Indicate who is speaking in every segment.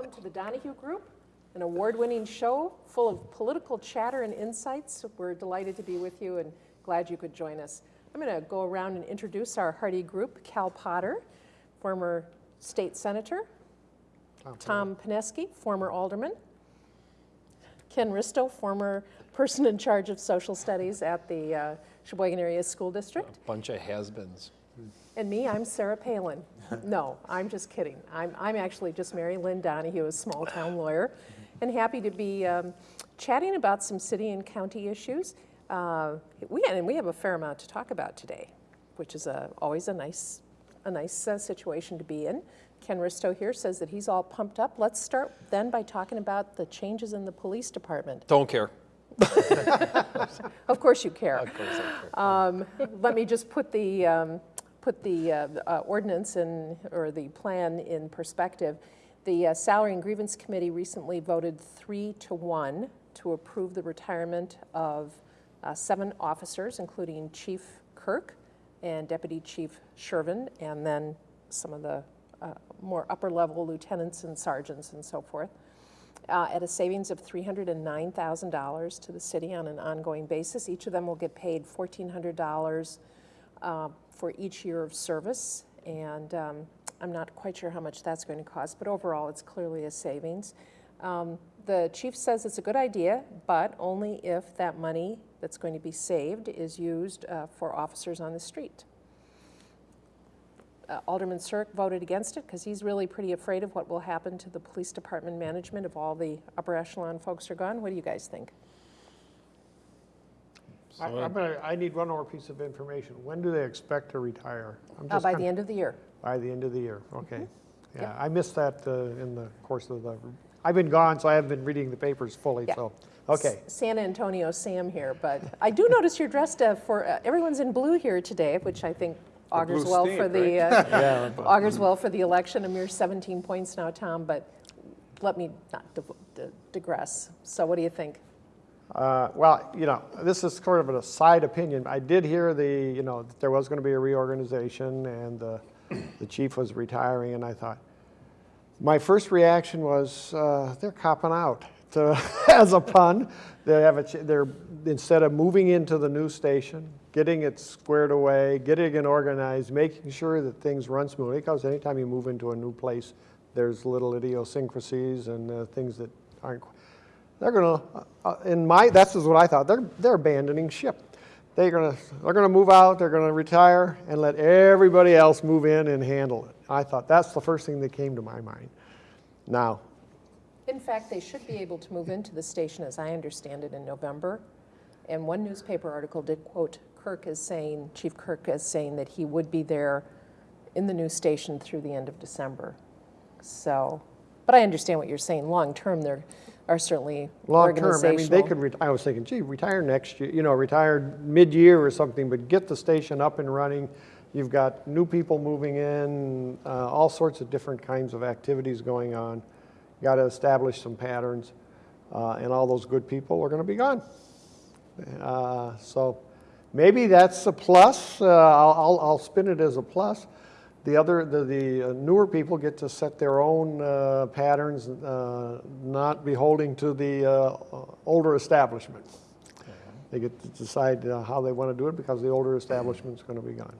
Speaker 1: Welcome to the Donahue Group, an award-winning show full of political chatter and insights. We're delighted to be with you and glad you could join us. I'm going to go around and introduce our hardy group. Cal Potter, former state senator. Tom Pineski, former alderman. Ken Risto, former person in charge of social studies at the uh, Sheboygan Area School District.
Speaker 2: A Bunch of has-beens.
Speaker 1: And me, I'm Sarah Palin. No, I'm just kidding. I'm, I'm actually just Mary Lynn Donahue, a small town lawyer, and happy to be um, chatting about some city and county issues. Uh, we, and we have a fair amount to talk about today, which is a, always a nice, a nice uh, situation to be in. Ken Risto here says that he's all pumped up. Let's start then by talking about the changes in the police department.
Speaker 2: Don't care.
Speaker 1: Of course you care.
Speaker 2: Of course I care.
Speaker 1: Um, Let me just put the, um, put the uh, uh, ordinance in, or the plan in perspective. The uh, Salary and Grievance Committee recently voted three to one to approve the retirement of uh, seven officers, including Chief Kirk and Deputy Chief Shervin, and then some of the uh, more upper-level lieutenants and sergeants and so forth uh, at a savings of $309,000 to the city on an ongoing basis. Each of them will get paid $1,400 uh, for each year of service, and um, I'm not quite sure how much that's going to cost, but overall, it's clearly a savings. Um, the chief says it's a good idea, but only if that money that's going to be saved is used uh, for officers on the street. Uh, Alderman Cirque voted against it because he's really pretty afraid of what will happen to the police department management if all the upper echelon folks are gone. What do you guys think?
Speaker 3: I, I'm gonna, I need one more piece of information. When do they expect to retire? I'm
Speaker 1: Uh,
Speaker 3: just
Speaker 1: by
Speaker 3: kinda-
Speaker 1: the end of the year.
Speaker 3: By the end of the year, okay. Yeah,
Speaker 1: Yep.
Speaker 3: I missed that uh, in the course of the, I've been gone, so I haven't been reading the papers fully,
Speaker 1: Yeah.
Speaker 3: so, okay.
Speaker 1: S- San Antonio Sam here, but I do notice you're dressed uh, for, uh, everyone's in blue here today, which I think augurs
Speaker 4: blue
Speaker 1: well
Speaker 4: steam,
Speaker 1: for the, uh,
Speaker 3: Yeah, but-
Speaker 1: augurs well for the election. A mere 17 points now, Tom, but let me not div- di- digress. So what do you think?
Speaker 3: Uh, Well, you know, this is sort of a side opinion. I did hear the, you know, that there was going to be a reorganization and the, the chief was retiring, and I thought, my first reaction was, uh, they're copping out. To, as a pun, They have a, they're, instead of moving into the new station, getting it squared away, getting it organized, making sure that things run smoothly, because anytime you move into a new place, there's little idiosyncrasies and uh, things that aren't, they're gonna, uh, in my, that's just what I thought, they're, they're abandoning ship. They're gonna, they're gonna move out, they're gonna retire, and let everybody else move in and handle it. I thought, that's the first thing that came to my mind. Now,
Speaker 1: In fact, they should be able to move into the station, as I understand it, in November. And one newspaper article did quote Kirk as saying, Chief Kirk as saying that he would be there in the new station through the end of December. So, but I understand what you're saying. Long-term, there are certainly
Speaker 3: long term, I mean, they could, I was thinking, gee, retire next year, you know, retire mid-year or something, but get the station up and running. You've got new people moving in, uh, all sorts of different kinds of activities going on. You Got to establish some patterns, uh, and all those good people are going to be gone. Uh, So maybe that's a plus. Uh, I'll, I'll- I'll spin it as a plus. The other, the, the uh, newer people get to set their own uh, patterns, uh, not beholding to the uh, older establishment. They get to decide uh, how they want to do it because the older establishment's going to be gone.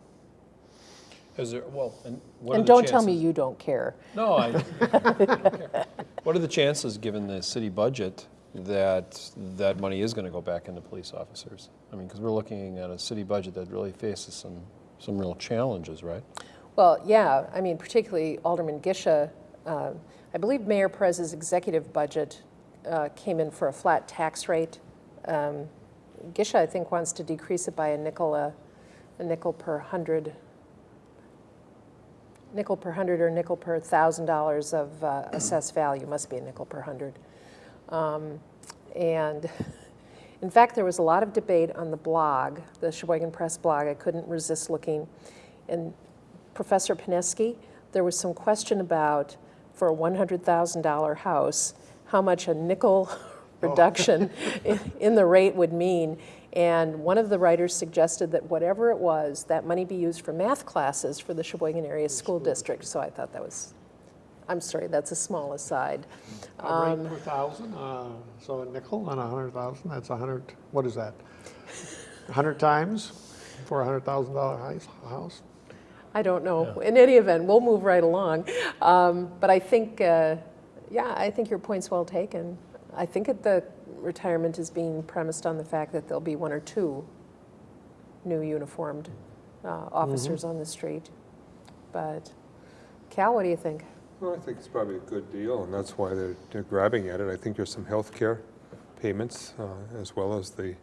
Speaker 2: Is there, well, and what
Speaker 1: And
Speaker 2: the
Speaker 1: don't tell me you don't care.
Speaker 2: No, I, I don't care. What are the chances, given the city budget, that that money is going to go back into police officers? I mean, because we're looking at a city budget that really faces some, some real challenges, right?
Speaker 1: Well, yeah, I mean, particularly Alderman Gisha, uh, I believe Mayor Perez's executive budget uh, came in for a flat tax rate. Um, Gisha, I think, wants to decrease it by a nickel, a, a nickel per hundred, nickel per hundred or nickel per thousand dollars of uh, assessed value, must be a nickel per hundred. Um, And in fact, there was a lot of debate on the blog, the Sheboygan Press blog. I couldn't resist looking. And Professor Pineski, there was some question about, for a $100,000 house, how much a nickel reduction in- in the rate would mean. And one of the writers suggested that whatever it was, that money be used for math classes for the Sheboygan Area School District. So I thought that was I'm sorry, that's a small aside.
Speaker 3: A rate per thousand, uh, so a nickel on a hundred thousand, that's a hundred, what is that? A hundred times for a hundred thousand dollar house?
Speaker 1: I don't know. In any event, we'll move right along. Um, But I think, uh, yeah, I think your point's well taken. I think that the retirement is being premised on the fact that there'll be one or two new uniformed uh, officers on the street. But Cal, what do you think?
Speaker 4: Well, I think it's probably a good deal, and that's why they're, they're grabbing at it. I think there's some health care payments, uh, as well as the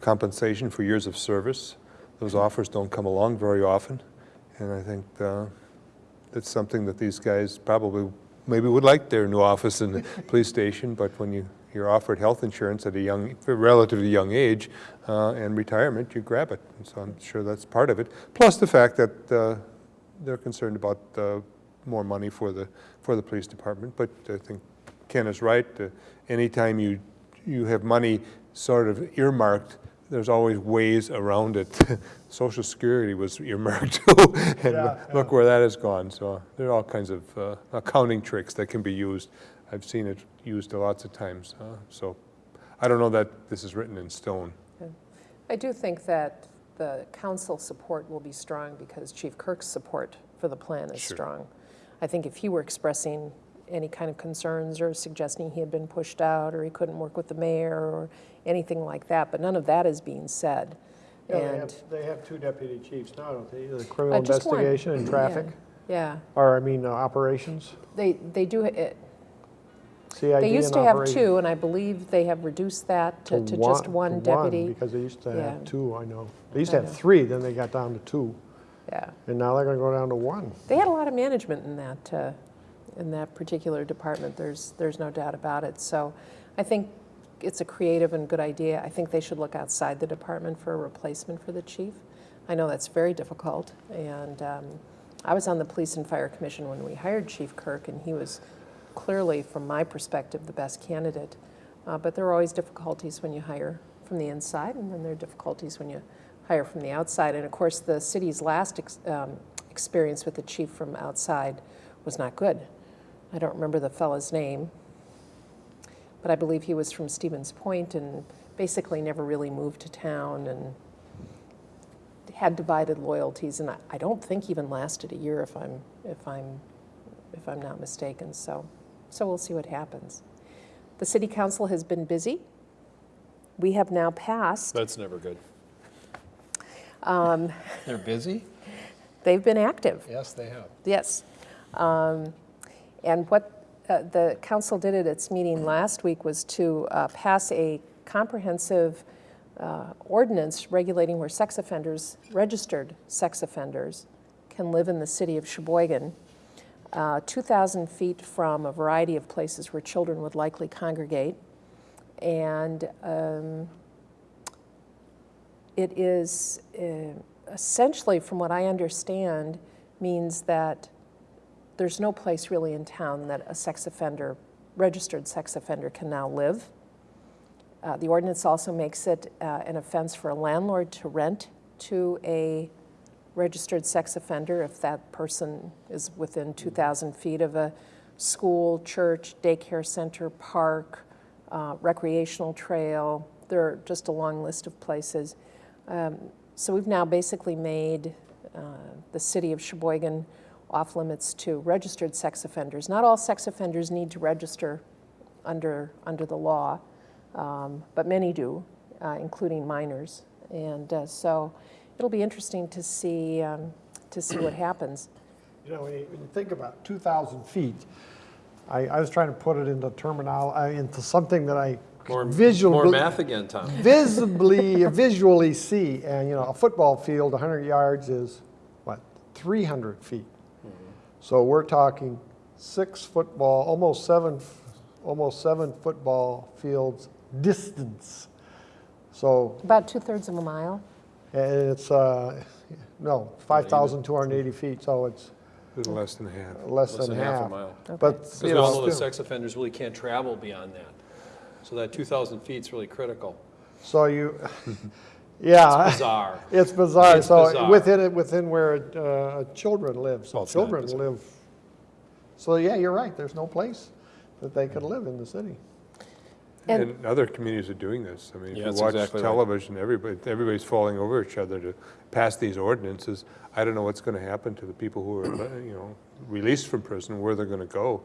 Speaker 4: compensation for years of service. Those offers don't come along very often, and I think uh, that's something that these guys probably, maybe would like their new office in the police station, but when you, you're offered health insurance at a young, relatively young age, uh, and retirement, you grab it. And so I'm sure that's part of it. Plus the fact that uh, they're concerned about uh, more money for the, for the police department, but I think Ken is right. Uh, Anytime you, you have money sort of earmarked, there's always ways around it. Social Security was earmarked too, and
Speaker 3: Yeah,
Speaker 4: look where that has gone. So there are all kinds of uh, accounting tricks that can be used. I've seen it used lots of times, uh, so I don't know that this is written in stone.
Speaker 1: I do think that the council support will be strong because Chief Kirk's support for the plan is
Speaker 4: Sure.
Speaker 1: strong. I think if he were expressing any kind of concerns or suggesting he had been pushed out or he couldn't work with the mayor or anything like that, but none of that is being said.
Speaker 3: Yeah, they
Speaker 1: And
Speaker 3: have, they have two deputy chiefs now, don't they? The criminal
Speaker 1: Uh, just one.
Speaker 3: investigation and traffic,
Speaker 1: Yeah,
Speaker 3: or I mean, uh, operations,
Speaker 1: they, they do, it-
Speaker 3: CID
Speaker 1: they used to have
Speaker 3: operations.
Speaker 1: two, and I believe they have reduced that to to just one
Speaker 3: to
Speaker 1: deputy.
Speaker 3: Because they used to
Speaker 1: Yeah.
Speaker 3: have two, I know. They used to
Speaker 1: I
Speaker 3: have
Speaker 1: know.
Speaker 3: three, then they got down to two,
Speaker 1: Yeah.
Speaker 3: and now they're gonna go down to one.
Speaker 1: They had a lot of management in that, uh, in that particular department, there's, there's no doubt about it. So I think it's a creative and good idea. I think they should look outside the department for a replacement for the chief. I know that's very difficult, and um, I was on the Police and Fire Commission when we hired Chief Kirk, and he was clearly, from my perspective, the best candidate. Uh, But there are always difficulties when you hire from the inside, and then there are difficulties when you hire from the outside. And of course, the city's last ex- um, experience with the chief from outside was not good. I don't remember the fellow's name, but I believe he was from Stevens Point and basically never really moved to town and had divided loyalties, and I, I don't think even lasted a year if I'm if I'm if I'm not mistaken. So, so we'll see what happens. The city council has been busy. We have now passed.
Speaker 2: That's never good.
Speaker 1: Um,
Speaker 2: They're busy?
Speaker 1: they've been active.
Speaker 2: Yes, they have.
Speaker 1: Yes. Um, And what uh, the council did at its meeting last week was to uh, pass a comprehensive uh, ordinance regulating where sex offenders, registered sex offenders, can live in the city of Sheboygan, uh, 2,000 feet from a variety of places where children would likely congregate. And um, it is uh, essentially, from what I understand, means that there's no place really in town that a sex offender, registered sex offender, can now live. Uh, the ordinance also makes it uh, an offense for a landlord to rent to a registered sex offender if that person is within 2,000 feet of a school, church, daycare center, park, uh, recreational trail. There are just a long list of places. Um, so we've now basically made uh, the city of Sheboygan off limits to registered sex offenders. Not all sex offenders need to register under, under the law, um, but many do, uh, including minors. And uh, so it'll be interesting to see, um, to see what happens.
Speaker 3: You know, when you, when you think about 2,000 feet, I, I was trying to put it into terminology, into something that I
Speaker 2: More,
Speaker 3: visually,
Speaker 2: more math again, Tom.
Speaker 3: visibly, visually see. And, you know, a football field, 100 yards is, what, 300 feet? So we're talking six football, almost seven, almost seven football fields distance. So
Speaker 1: About two-thirds of a mile.
Speaker 3: and it's, uh, no, 5,280 feet, so it's
Speaker 4: less than half.
Speaker 3: less
Speaker 2: Less
Speaker 3: than
Speaker 2: than half a
Speaker 3: half.
Speaker 2: mile.
Speaker 3: But,
Speaker 2: Because
Speaker 3: you
Speaker 2: we all
Speaker 3: know,
Speaker 2: know that
Speaker 3: still.
Speaker 2: sex offenders really can't travel beyond that. So that 2,000 feet is really critical.
Speaker 3: So you, yeah.
Speaker 2: it's Bizarre.
Speaker 3: It's bizarre.
Speaker 2: It's
Speaker 3: So
Speaker 2: bizarre.
Speaker 3: within it, within where uh, children live. So
Speaker 2: Well,
Speaker 3: children live So, yeah, you're right, there's no place that they could live in the city.
Speaker 1: And-
Speaker 4: And other communities are doing this. I mean, if you watch
Speaker 2: exactly right.
Speaker 4: television, everybody, everybody's falling over each other to pass these ordinances. I don't know what's going to happen to the people who are, you know, released from prison, where they're going to go.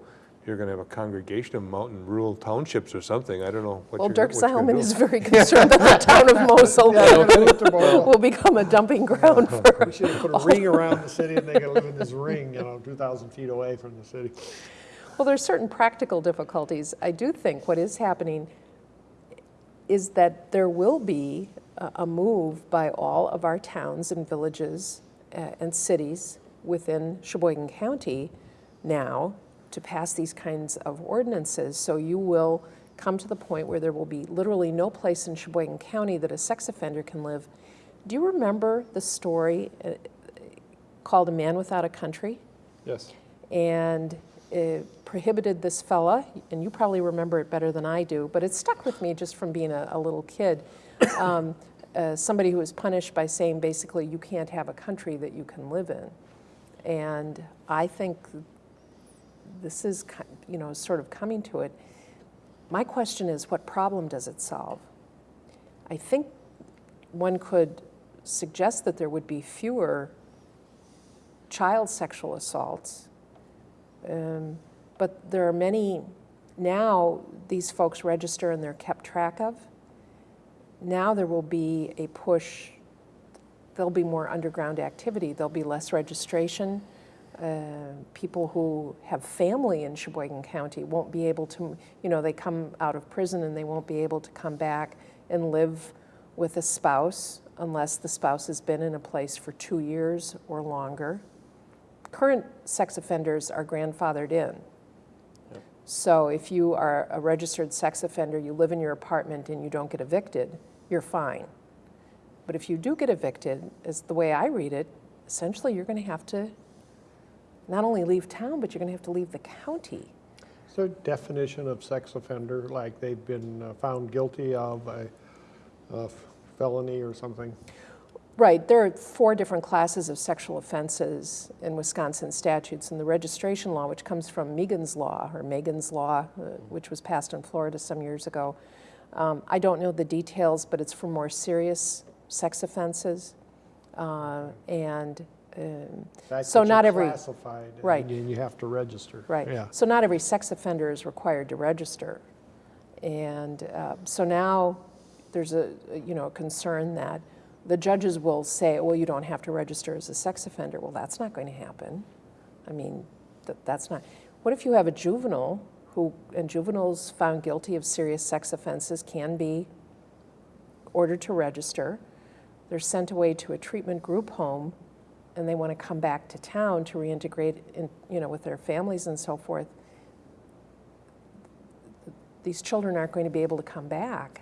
Speaker 4: You're going to have a congregation of mountain rural townships or something. I don't know what
Speaker 1: Well,
Speaker 4: you're,
Speaker 1: Dirk
Speaker 4: what you're gonna
Speaker 1: is very concerned that the town of Mosel
Speaker 3: Yeah, they're gonna move to Boyle.
Speaker 1: will become a dumping ground for,
Speaker 3: We should have put a ring around the city and they could live in this ring, you know, 2,000 feet away from the city.
Speaker 1: well, there's certain practical difficulties. I do think what is happening is that there will be a a move by all of our towns and villages uh, and cities within Sheboygan County now to pass these kinds of ordinances. So you will come to the point where there will be literally no place in Sheboygan County that a sex offender can live. Do you remember the story uh, called A Man Without a Country?
Speaker 2: Yes.
Speaker 1: and it prohibited this fella, and you probably remember it better than I do, but it stuck with me just from being a, a little kid. Um, uh, somebody who was punished by saying basically, you can't have a country that you can live in. And I think this is, you know, sort of coming to it. My question is, what problem does it solve? I think one could suggest that there would be fewer child sexual assaults. Um, but there are many, now these folks register and they're kept track of. Now there will be a push, there'll be more underground activity, there'll be less registration. Uh, people who have family in Sheboygan County won't be able to, you know, they come out of prison and they won't be able to come back and live with a spouse unless the spouse has been in a place for two years or longer current sex offenders are grandfathered in. So if you are a registered sex offender, you live in your apartment and you don't get evicted, you're fine. But if you do get evicted, as the way I read it, essentially you're going to have to not only leave town, but you're going to have to leave the county.
Speaker 3: Is there a definition of sex offender, like they've been uh, found guilty of a a felony or something?
Speaker 1: Right, there are four different classes of sexual offenses in Wisconsin statutes, and the registration law, which comes from Megan's Law, or Megan's Law, uh, which was passed in Florida some years ago. Um, I don't know the details, but it's for more serious sex offenses. Uh, And, um, So not every-
Speaker 3: Classified, and
Speaker 1: right.
Speaker 3: you you have to register.
Speaker 1: right,
Speaker 3: Yeah.
Speaker 1: so not every sex offender is required to register. And uh, so now there's a, you know, a concern that the judges will say, well, you don't have to register as a sex offender. Well, that's not going to happen. I mean, that, that's not. What if you have a juvenile who, and juveniles found guilty of serious sex offenses can be ordered to register. They're sent away to a treatment group home and they want to come back to town to reintegrate in, you know, with their families and so forth. These children aren't going to be able to come back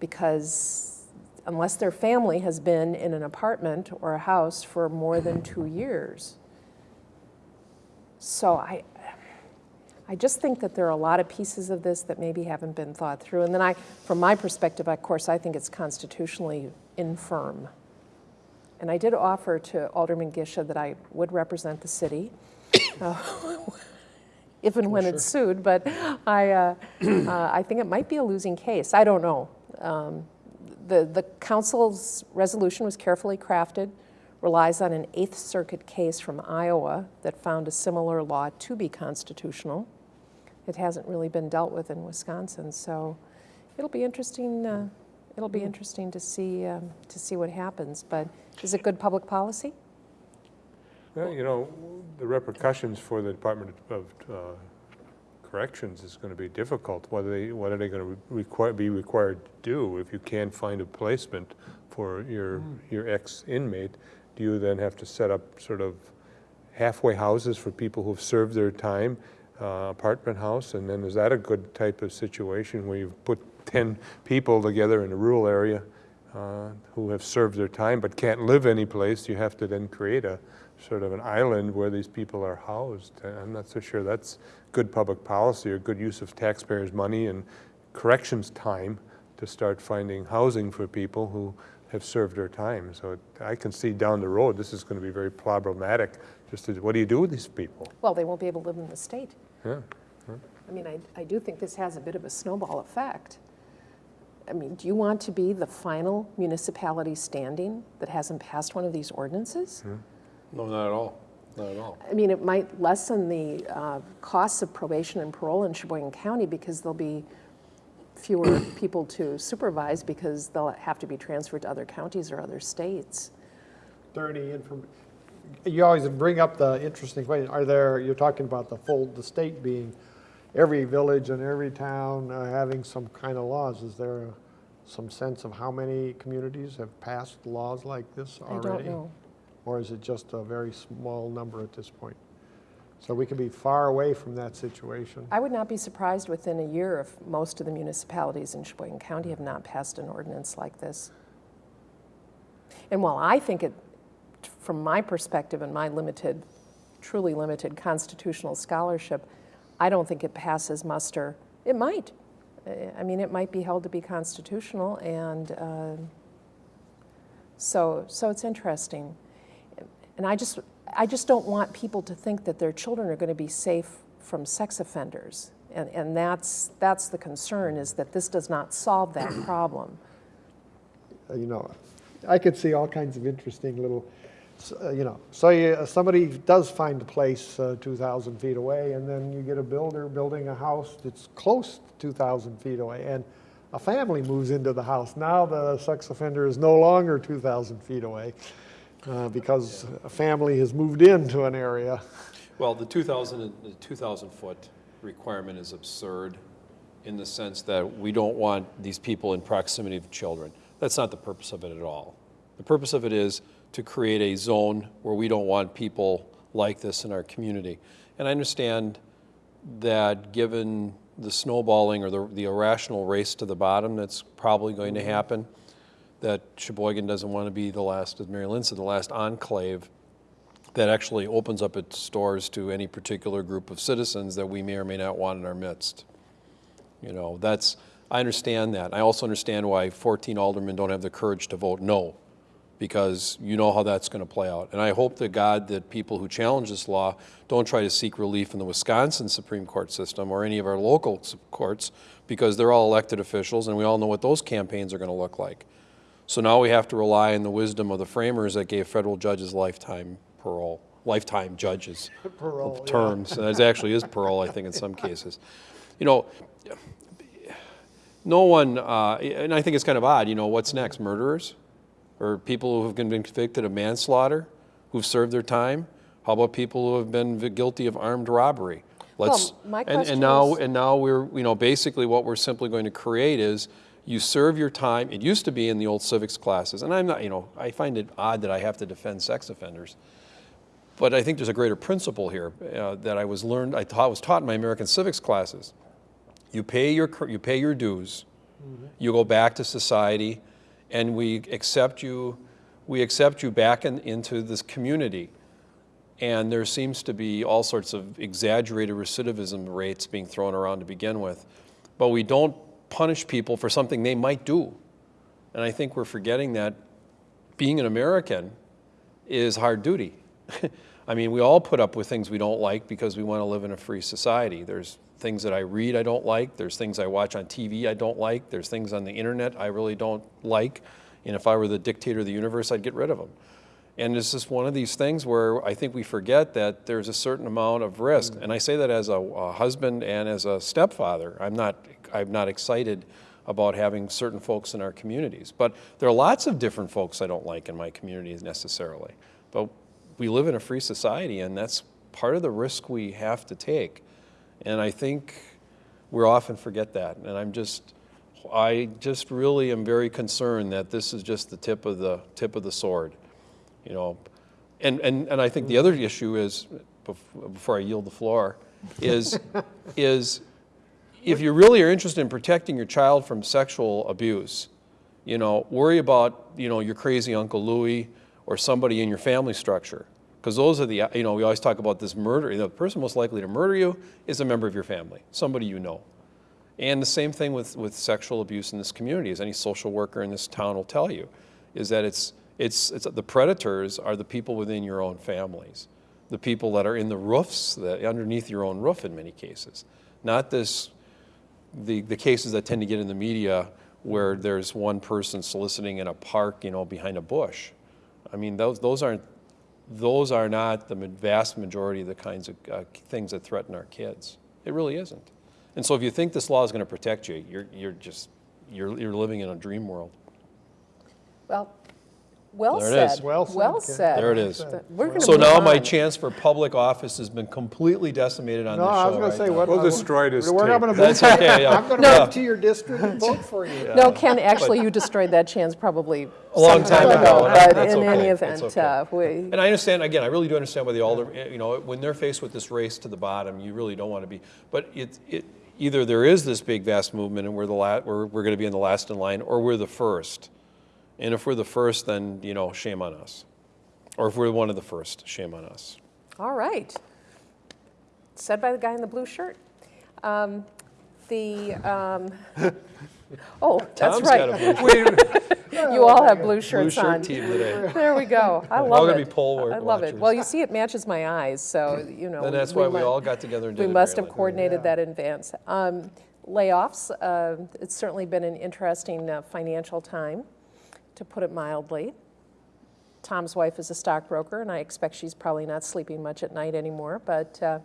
Speaker 1: because unless their family has been in an apartment or a house for more than two years. So I, I just think that there are a lot of pieces of this that maybe haven't been thought through. And then I, from my perspective, of course, I think it's constitutionally infirm. And I did offer to Alderman Gisha that I would represent the city, uh, if and when it's sued, but I, uh, uh, I think it might be a losing case. I don't know. Um, The, the council's resolution was carefully crafted, relies on an Eighth Circuit case from Iowa that found a similar law to be constitutional. It hasn't really been dealt with in Wisconsin, so it'll be interesting, uh, it'll be interesting to see, um, to see what happens. But is it good public policy?
Speaker 4: Well, you know, the repercussions for the Department of uh, Corrections is going to be difficult. What are they, what are they going to require, be required to do if you can't find a placement for your, your ex-inmate? Do you then have to set up sort of halfway houses for people who've served their time, uh, apartment house? And then is that a good type of situation where you've put 10 people together in a rural area uh, who have served their time but can't live anyplace? You have to then create a sort of an island where these people are housed. I'm not so sure that's good public policy or good use of taxpayers' money and corrections time to start finding housing for people who have served their time. So it- I can see down the road, this is going to be very problematic. Just to, what do you do with these people?
Speaker 1: Well, they won't be able to live in the state.
Speaker 4: Yeah.
Speaker 1: I mean, I, I do think this has a bit of a snowball effect. I mean, do you want to be the final municipality standing that hasn't passed one of these ordinances?
Speaker 2: No, not at all, not at all.
Speaker 1: I mean, it might lessen the uh, costs of probation and parole in Sheboygan County because there'll be fewer people to supervise because they'll have to be transferred to other counties or other states.
Speaker 3: there any inform, you always bring up the interesting question, are there, you're talking about the full, the state being, every village and every town uh, having some kind of laws, is there a- some sense of how many communities have passed laws like this
Speaker 1: I
Speaker 3: already?
Speaker 1: don't know.
Speaker 3: Or is it just a very small number at this point? So we could be far away from that situation.
Speaker 1: I would not be surprised within a year if most of the municipalities in Sheboygan County have not passed an ordinance like this. And while I think it, from my perspective and my limited, truly limited constitutional scholarship, I don't think it passes muster. It might. I mean, it might be held to be constitutional, and uh, so, so it's interesting. And I just, I just don't want people to think that their children are going to be safe from sex offenders. And, and that's, that's the concern, is that this does not solve that problem.
Speaker 3: Uh, you know, I could see all kinds of interesting little, uh, you know, so you, somebody does find a place uh, 2,000 feet away, and then you get a builder building a house that's close to 2,000 feet away, and a family moves into the house. Now the sex offender is no longer 2,000 feet away uh, because a family has moved into an area.
Speaker 2: Well, the 2,000, the 2,000-foot requirement is absurd in the sense that we don't want these people in proximity of children. That's not the purpose of it at all. The purpose of it is to create a zone where we don't want people like this in our community. And I understand that given the snowballing or the the irrational race to the bottom that's probably going to happen, that Sheboygan doesn't want to be the last, as Mary Lynn said, the last enclave that actually opens up its doors to any particular group of citizens that we may or may not want in our midst. You know, that's, I understand that. I also understand why 14 aldermen don't have the courage to vote no, because you know how that's going to play out. And I hope to God that people who challenge this law don't try to seek relief in the Wisconsin Supreme Court system or any of our local courts, because they're all elected officials, and we all know what those campaigns are going to look like. So now we have to rely on the wisdom of the framers that gave federal judges lifetime parole, lifetime judges
Speaker 3: Parole, yeah.
Speaker 2: terms. And it actually is parole, I think, in some cases. You know, no one, uh, and I think it's kind of odd, you know, what's next? Murderers? Or people who have been convicted of manslaughter, who've served their time? How about people who have been guilty of armed robbery? Let's,
Speaker 1: my
Speaker 2: and, and now,
Speaker 1: is-
Speaker 2: and now we're, you know, basically what we're simply going to create is you serve your time. It used to be in the old civics classes, and I'm not, you know, I find it odd that I have to defend sex offenders. But I think there's a greater principle here uh, that I was learned, I taught, was taught in my American civics classes. You pay your, you pay your dues, you go back to society, and we accept you, we accept you back in, into this community. And there seems to be all sorts of exaggerated recidivism rates being thrown around to begin with. But we don't punish people for something they might do. And I think we're forgetting that being an American is hard duty. I mean, we all put up with things we don't like because we want to live in a free society. There's things that I read I don't like. There's things I watch on TV I don't like. There's things on the internet I really don't like. And if I were the dictator of the universe, I'd get rid of them. And it's just one of these things where I think we forget that there's a certain amount of risk. Mm-hmm. And I say that as a, a husband and as a stepfather. I'm not, I'm not excited about having certain folks in our communities. But there are lots of different folks I don't like in my communities necessarily. But we live in a free society, and that's part of the risk we have to take. And I think we often forget that. And I'm just, I just really am very concerned that this is just the tip of the tip of the sword, you know. And and and I think the other issue is, before I yield the floor, is is if you really are interested in protecting your child from sexual abuse, you know, worry about you know your crazy Uncle Louie or somebody in your family structure. Because those are the, you know, we always talk about this murder. The person most likely to murder you is a member of your family, somebody you know. And the same thing with, with sexual abuse in this community, as any social worker in this town will tell you. is that it's, it's, it's, the predators are the people within your own families, the people that are in the roofs, that, underneath your own roof in many cases. Not this, the, the cases that tend to get in the media where there's one person soliciting in a park, you know, behind a bush. I mean, those, those aren't, those are not the vast majority of the kinds of uh, things that threaten our kids. It really isn't. And so if you think this law is going to protect you, you're, you're just, you're, you're living in a dream world.
Speaker 1: Well, well
Speaker 2: There
Speaker 1: said.
Speaker 2: is.
Speaker 3: Well said,
Speaker 1: Well
Speaker 3: Ken.
Speaker 1: said.
Speaker 2: There it is.
Speaker 1: We're
Speaker 2: So
Speaker 1: move
Speaker 2: now my chance for public office has been completely decimated on
Speaker 3: No,
Speaker 2: this show No,
Speaker 3: I was gonna
Speaker 2: right
Speaker 3: say,
Speaker 2: now.
Speaker 3: what?
Speaker 4: We'll destroy this
Speaker 3: We're not
Speaker 4: tape.
Speaker 3: gonna move.
Speaker 2: That's okay, yeah.
Speaker 3: I'm gonna
Speaker 2: No.
Speaker 3: move to your district and vote for you.
Speaker 1: No, Ken, actually, you destroyed that chance probably
Speaker 2: A long
Speaker 1: some
Speaker 2: time ago,
Speaker 1: But
Speaker 2: that's
Speaker 1: in any event,
Speaker 2: okay.
Speaker 1: uh, we,
Speaker 2: And I understand, again, I really do understand why the alder, eh, you know, when they're faced with this race to the bottom, you really don't want to be, but it, it, either there is this big vast movement and we're the la, we're, we're going to be in the last in line, or we're the first. And if we're the first, then, you know, shame on us. Or if we're one of the first, shame on us.
Speaker 1: all right. Said by the guy in the blue shirt. Um, The, um, oh, that's
Speaker 2: Tom's got a
Speaker 1: right.
Speaker 2: blue
Speaker 1: You all have blue
Speaker 2: blue
Speaker 1: shirts
Speaker 2: shirt
Speaker 1: on.
Speaker 2: team today.
Speaker 1: There we go. I
Speaker 2: all
Speaker 1: love
Speaker 2: gonna
Speaker 1: it.
Speaker 2: be poll work
Speaker 1: I love it.
Speaker 2: watchers.
Speaker 1: Well, you see, it matches my eyes, so, you know.
Speaker 2: And that's why we
Speaker 1: mu-
Speaker 2: all got together and did
Speaker 1: We
Speaker 2: it.
Speaker 1: must
Speaker 2: Mary
Speaker 1: have coordinated that in advance. Um, Layoffs, uh, it's certainly been an interesting uh, financial time, to put it mildly. Tom's wife is a stockbroker, and I expect she's probably not sleeping much at night anymore, but, uh,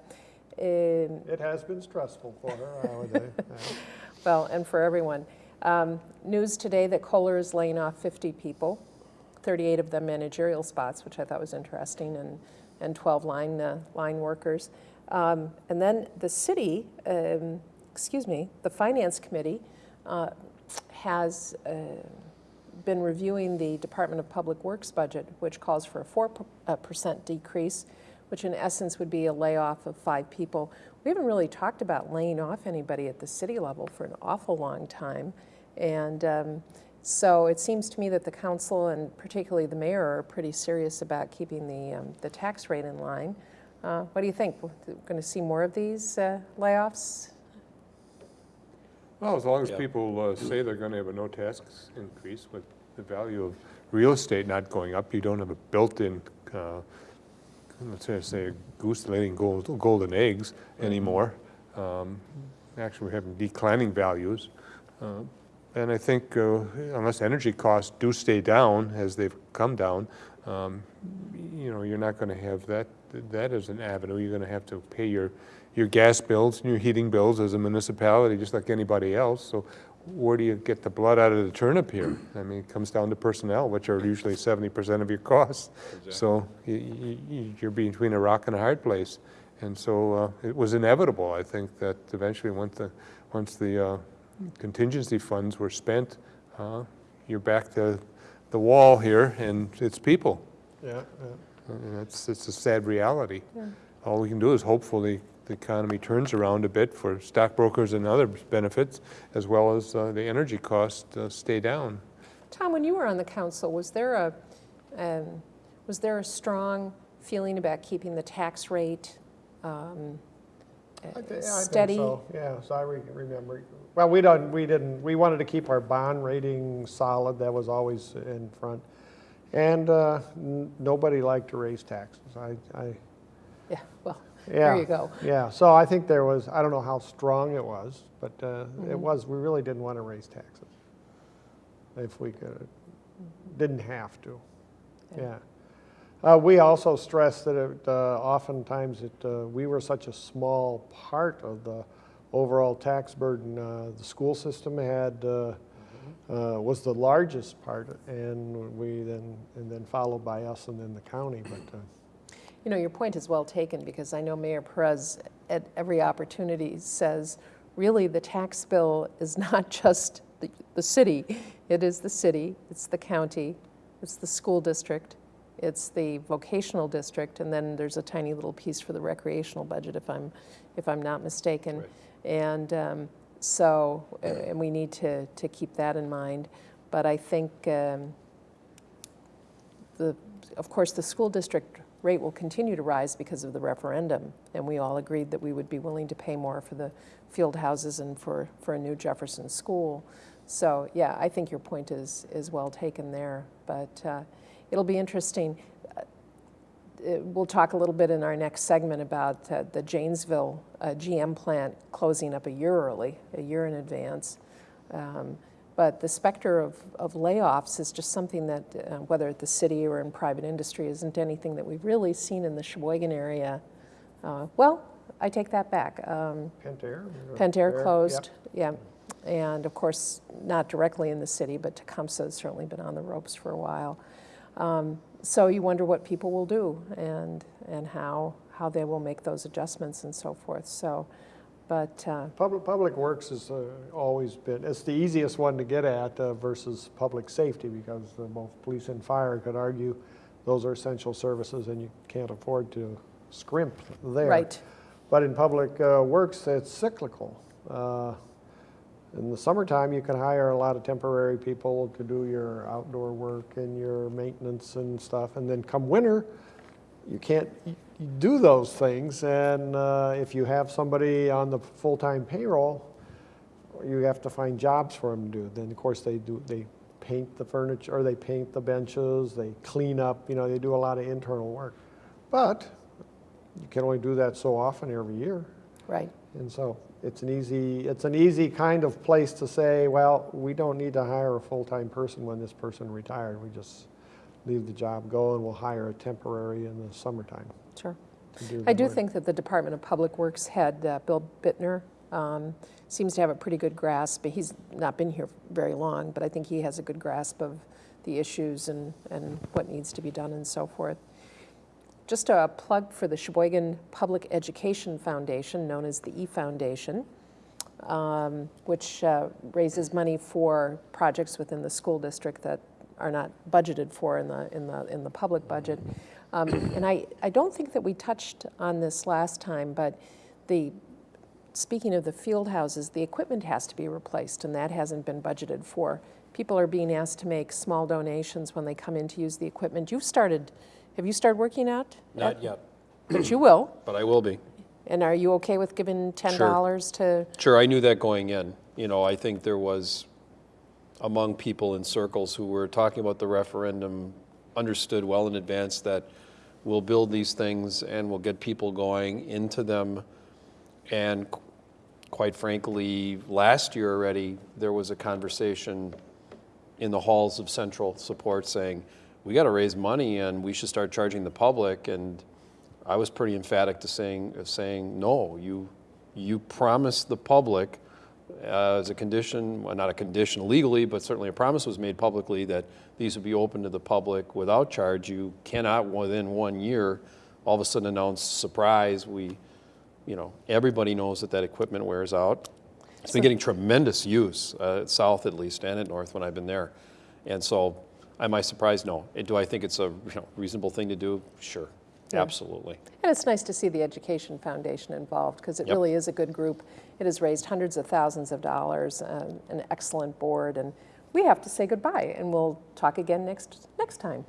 Speaker 3: It has been stressful for her, I would say.
Speaker 1: Well, and for everyone. Um, News today that Kohler is laying off 50 people, 38 of them managerial spots, which I thought was interesting, and, and 12 line, uh, line workers. Um, And then the city, um, excuse me, the Finance Committee uh, has uh, been reviewing the Department of Public Works budget, which calls for a 4% decrease, which in essence would be a layoff of five people. We haven't really talked about laying off anybody at the city level for an awful long time. And um, so it seems to me that the council and particularly the mayor are pretty serious about keeping the, um, the tax rate in line. Uh, What do you think? We're going to see more of these uh, layoffs?
Speaker 4: Well, as long as
Speaker 2: Yeah.
Speaker 4: people uh, say they're going to have a no tax increase with the value of real estate not going up, you don't have a built-in, uh, let's say- a goose laying gold- golden eggs anymore. Um, Actually, we're having declining values. Uh, And I think uh, unless energy costs do stay down as they've come down, um, you know, you're not going to have that, that as an avenue. You're going to have to pay your, your gas bills and your heating bills as a municipality, just like anybody else. So where do you get the blood out of the turnip here? I mean, it comes down to personnel, which are usually 70% of your costs. So you, you, you're between a rock and a hard place. And so uh, it was inevitable, I think, that eventually once the, once the uh, contingency funds were spent, uh, you're back to the wall here and it's people.
Speaker 3: Yeah, yeah.
Speaker 4: And it's, it's a sad reality. All we can do is hopefully the economy turns around a bit for stockbrokers and other benefits, as well as uh, the energy costs uh, stay down.
Speaker 1: Tom, when you were on the council, was there a, um, was there a strong feeling about keeping the tax rate um,
Speaker 3: I thi- yeah, I think
Speaker 1: steady?
Speaker 3: so. Yeah, so I re- remember, well, we don't, we didn't, we wanted to keep our bond rating solid, that was always in front. And uh, n- nobody liked to raise taxes. I, I,
Speaker 1: Yeah, well,
Speaker 3: yeah.
Speaker 1: there you go.
Speaker 3: Yeah, so I think there was, I don't know how strong it was, but uh,
Speaker 1: Mm-hmm.
Speaker 3: it was, we really didn't want to raise taxes. If we could, didn't have to, yeah. Uh, We also stressed that it, uh, oftentimes it, uh, we were such a small part of the overall tax burden. Uh, The school system had, uh, uh, was the largest part, and we then, and then followed by us and then the county, but, uh,
Speaker 1: You know, your point is well taken, because I know Mayor Perez at every opportunity says, really, the tax bill is not just the, the city. It is the city, it's the county, it's the school district, it's the vocational district, and then there's a tiny little piece for the recreational budget, if I'm, if I'm not mistaken.
Speaker 2: Right.
Speaker 1: And um, so, uh, and we need to, to keep that in mind. But I think um, the, of course, the school district rate will continue to rise because of the referendum, and we all agreed that we would be willing to pay more for the field houses and for, for a new Jefferson school. So, yeah, I think your point is, is well taken there, but uh, it'll be interesting. Uh, We'll talk a little bit in our next segment about uh, the Janesville uh, GM plant closing up a year early, a year in advance. Um, But the specter of, of layoffs is just something that, uh, whether at the city or in private industry, isn't anything that we've really seen in the Sheboygan area. Uh, Well, I take that back. Um,
Speaker 3: Pentair?
Speaker 1: Pentair
Speaker 3: Yep.
Speaker 1: closed, yeah. And of course, not directly in the city, but Tecumseh has certainly been on the ropes for a while. Um, So you wonder what people will do and, and how, how they will make those adjustments and so forth. So, but, uh,
Speaker 3: Public, Public Works has uh, always been, it's the easiest one to get at uh, versus public safety because uh, both police and fire could argue those are essential services and you can't afford to scrimp there.
Speaker 1: right,
Speaker 3: But in Public uh, Works, it's cyclical. Uh, In the summertime, you can hire a lot of temporary people to do your outdoor work and your maintenance and stuff. And then come winter, you can't do those things. And uh, if you have somebody on the full-time payroll, you have to find jobs for them to do. Then, of course, they do, they paint the furniture, or they paint the benches, they clean up, you know, they do a lot of internal work. But you can only do that so often every year.
Speaker 1: right.
Speaker 3: And so it's an easy, it's an easy kind of place to say, well, we don't need to hire a full-time person when this person retired. We just leave the job go and we'll hire a temporary in the summertime
Speaker 1: Sure. I do think that the Department of Public Works head, uh, Bill Bittner, um, seems to have a pretty good grasp. But he's not been here very long, but I think he has a good grasp of the issues and, and what needs to be done and so forth. Just a plug for the Sheboygan Public Education Foundation, known as the E-Foundation, um, which uh, raises money for projects within the school district that are not budgeted for in the, in the, in the public budget. Um, And I, I don't think that we touched on this last time, but the, speaking of the field houses, the equipment has to be replaced, and that hasn't been budgeted for. People are being asked to make small donations when they come in to use the equipment. You've started, have you started working out?
Speaker 2: Not yet,
Speaker 1: But you will.
Speaker 2: but I will be.
Speaker 1: And are you okay with giving $10 to,
Speaker 2: Sure, I knew that going in. You know, I think there was, among people in circles who were talking about the referendum, understood well in advance that we'll build these things and we'll get people going into them. And qu- quite frankly, last year already, there was a conversation in the halls of central support saying, we got to raise money and we should start charging the public. And I was pretty emphatic to saying, saying, no, you, you promised the public uh, as a condition, well, not a condition legally, but certainly a promise was made publicly that these would be open to the public without charge. You cannot, within one year, all of a sudden announce, surprise, we, you know, everybody knows that that equipment wears out. It's been getting tremendous use, uh, south at least, and at north when I've been there. And so, am I surprised? No. Do I think it's a you know, reasonable thing to do? Sure,
Speaker 1: Yeah.
Speaker 2: absolutely.
Speaker 1: and it's nice to see the Education Foundation involved, because it
Speaker 2: Yep.
Speaker 1: really is a good group. It has raised hundreds of thousands of dollars, uh, an excellent board, and we have to say goodbye and we'll talk again next, next time.